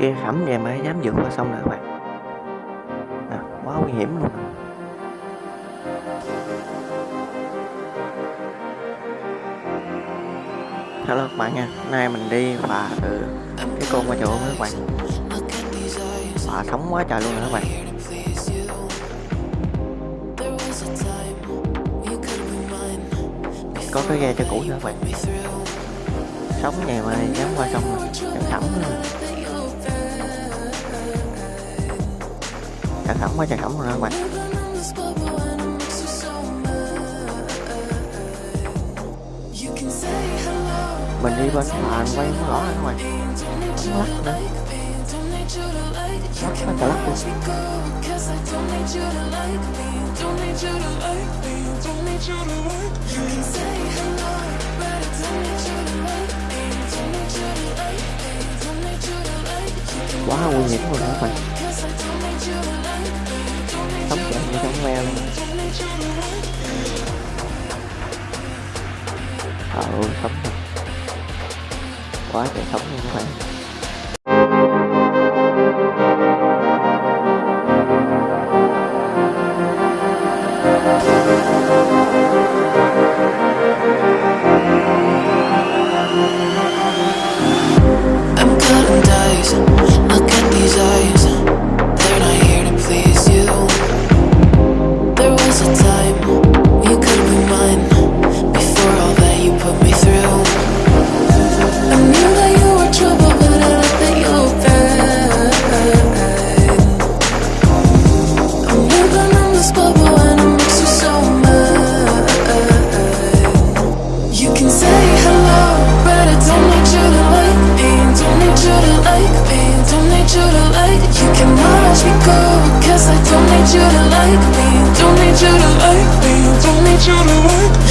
kia khẩm về mà dám vượt qua sông nè các bạn? À, quá nguy hiểm luôn à. hello các bạn nha hôm nay mình đi phà từ cái con qua chỗ các bạn. Phà thống quá trời luôn rồi các bạn. Có cái ghe cho cũ nữa các bạn. Sống này mà dám qua sông này, chẳng khẩm nữa sản phẩm qua sản phẩm rồi các bạn. Mình đi bên phà quay không rõ các bạn. Không lắc nữa. Lắc quá cả lắc luôn. Quá nguy hiểm rồi các bạn chạy như ờ sống thật quá trời sống luôn các bạn. Can say hello, but I don't need you to like me. Don't need you to like me. Don't need you to like. You can watch me go, cause I don't need you to like me. Don't need you to like me. Don't need you to like. You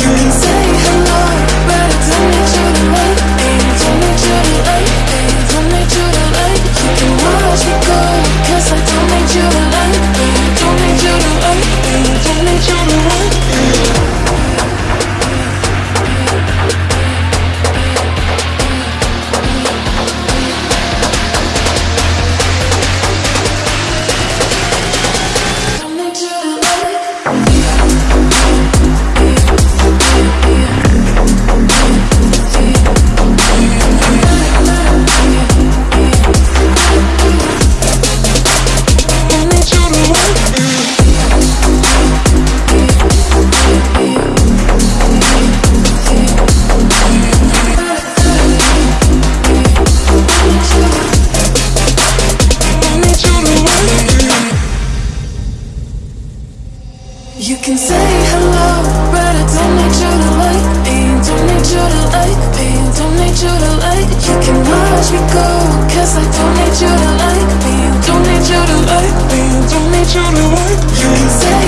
watch me go, cause I don't need you to like me. Don't need you to like me. Don't need you to like. You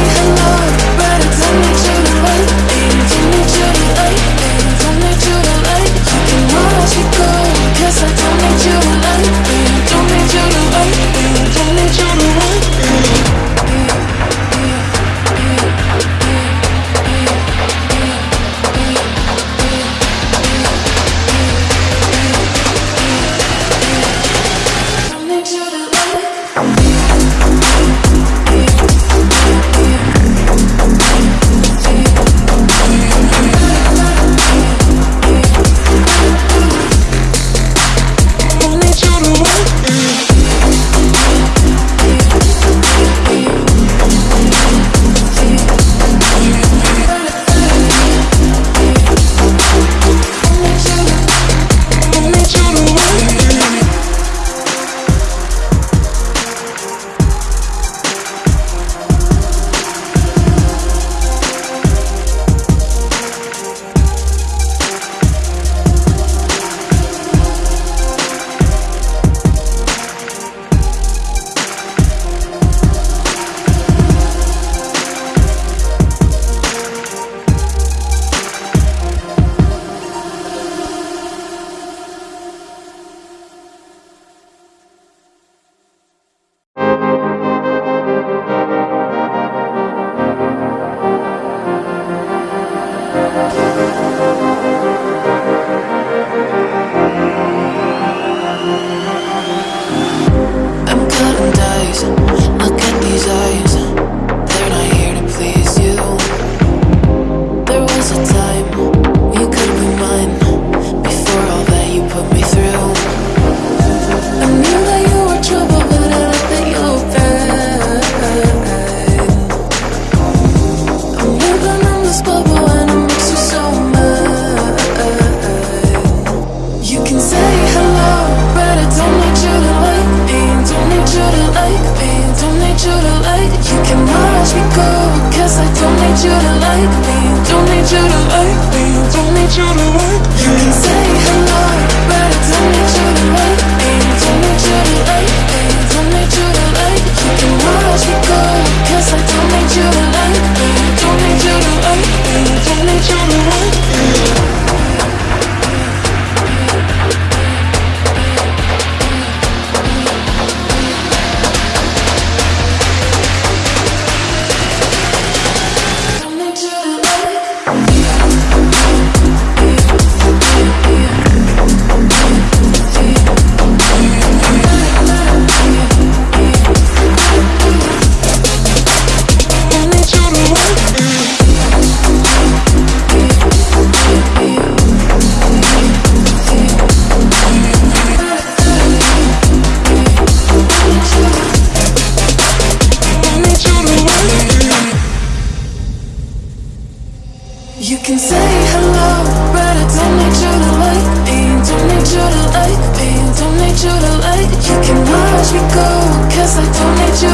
pain. Don't need you to like You cannot rush me, go. Cause I don't need you to like me. Don't need you to like me. Don't need you to like me. You can say hello But I don't need you to like me. Don't need You can say hello, but I don't need you to like me. Don't need you to like me. Don't need you to like. You can watch me go, cause I don't need you to.